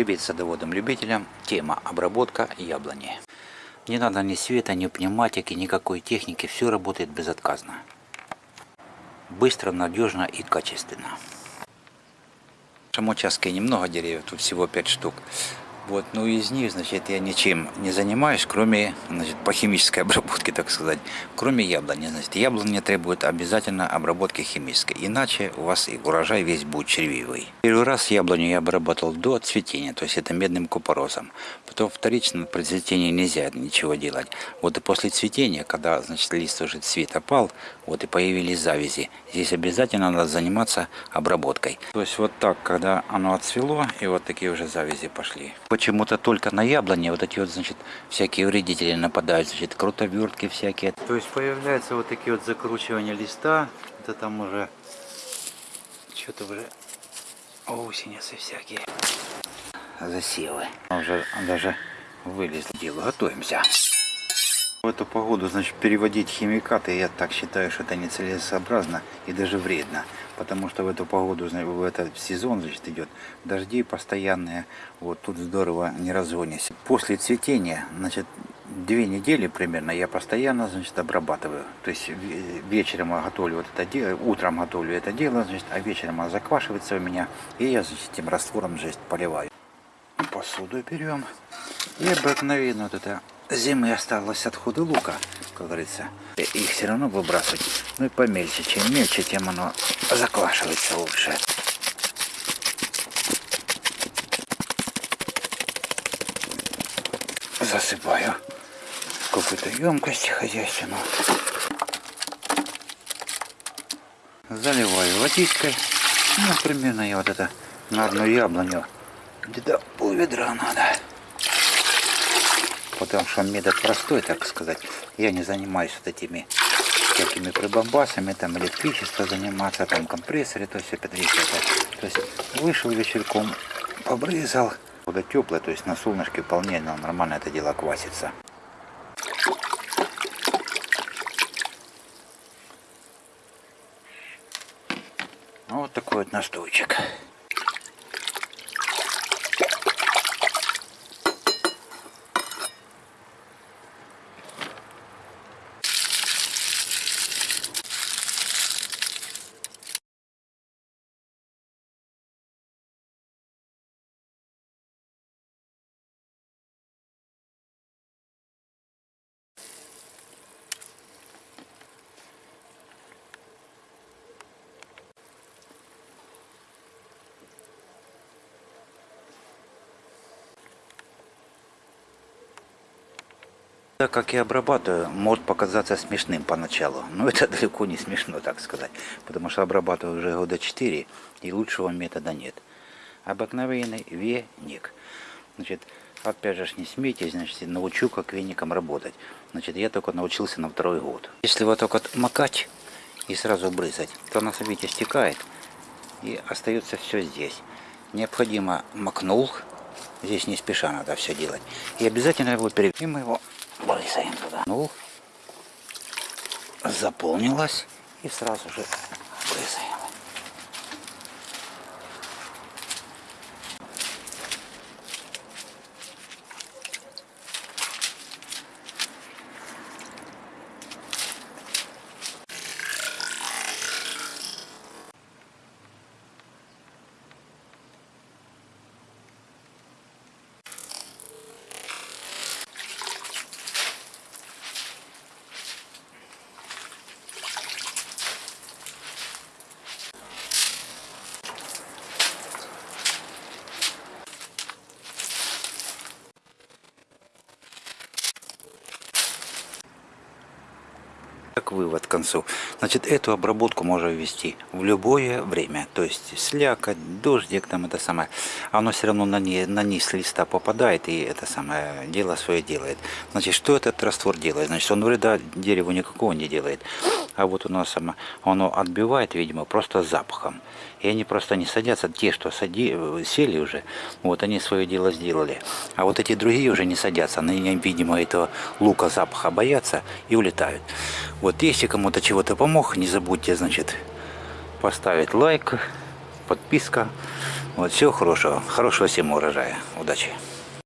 Привет садоводам-любителям. Тема обработка яблони. Не надо ни света, ни пневматики, никакой техники. Все работает безотказно. Быстро, надежно и качественно. В нашем участке немного деревьев, тут всего 5 штук. Вот, ну из них, значит, я ничем не занимаюсь, кроме, значит, по химической обработке, так сказать, кроме яблони. Значит, яблони требуют обязательно обработки химической, иначе у вас и урожай весь будет червивый. Первый раз яблоню я обработал до цветения, то есть это медным купоросом. Потом вторично при цветении нельзя ничего делать. Вот и после цветения, когда, значит, лист уже цвет опал, вот и появились завязи, здесь обязательно надо заниматься обработкой. То есть вот так, когда оно отцвело, и вот такие уже завязи пошли почему-то только на яблоне вот эти вот, значит, всякие вредители нападают, значит, крутовертки всякие. То есть появляются вот такие вот закручивания листа, это там уже что-то уже осенятся всякие засевы. Уже даже вылезли дело, готовимся. В эту погоду, значит, переводить химикаты, я так считаю, что это нецелесообразно и даже вредно. Потому что в эту погоду, в этот сезон, значит, идет дожди постоянные. Вот тут здорово не разгонись. После цветения, значит, две недели примерно я постоянно, значит, обрабатываю. То есть вечером готовлю вот это дело, утром готовлю это дело, значит, а вечером оно заквашивается у меня. И я, значит, этим раствором, значит, поливаю. Посуду берем. И обыкновенно вот это зимы осталось отходы лука, как говорится. Их все равно выбрасывать. Ну и помельче. Чем мельче, тем оно заквашивается лучше. Засыпаю какую-то емкость хозяйственную. Заливаю водичкой. Ну, примерно я вот это на одну яблоню где-то пол ведра надо потому что метод простой, так сказать. Я не занимаюсь вот этими всякими прибамбасами, там электричество заниматься, там компрессоры, то опять это. То есть вышел вечерком, побрызал. Вода теплая, то есть на солнышке вполне нормально это дело квасится. Вот такой вот настойчик. Так как я обрабатываю, может показаться смешным поначалу. Но это далеко не смешно, так сказать. Потому что обрабатываю уже года 4, и лучшего метода нет. Обыкновенный веник. Значит, опять же, не смейтесь, значит, научу, как веником работать. Значит, я только научился на второй год. Если вот вот макать и сразу брызать, то она, видите, стекает. И остается все здесь. Необходимо макнул. Здесь не спеша надо все делать. И обязательно его переведем его брызгаем туда. Ну, заполнилось и сразу же брызгаем. Как вывод к концу. Значит, эту обработку можно ввести в любое время. То есть слякоть, дождик, там это самое. Оно все равно на, не, на низ листа попадает и это самое дело свое делает. Значит, что этот раствор делает? Значит, он вреда дереву никакого не делает. А вот у нас само, оно отбивает, видимо, просто запахом. И они просто не садятся, те, что сади, сели уже, вот они свое дело сделали. А вот эти другие уже не садятся, они, видимо, этого лука запаха боятся и улетают. Вот если кому-то чего-то помог, не забудьте, значит, поставить лайк, подписка. Вот всего хорошего, хорошего всем урожая. Удачи!